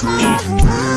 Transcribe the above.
dream.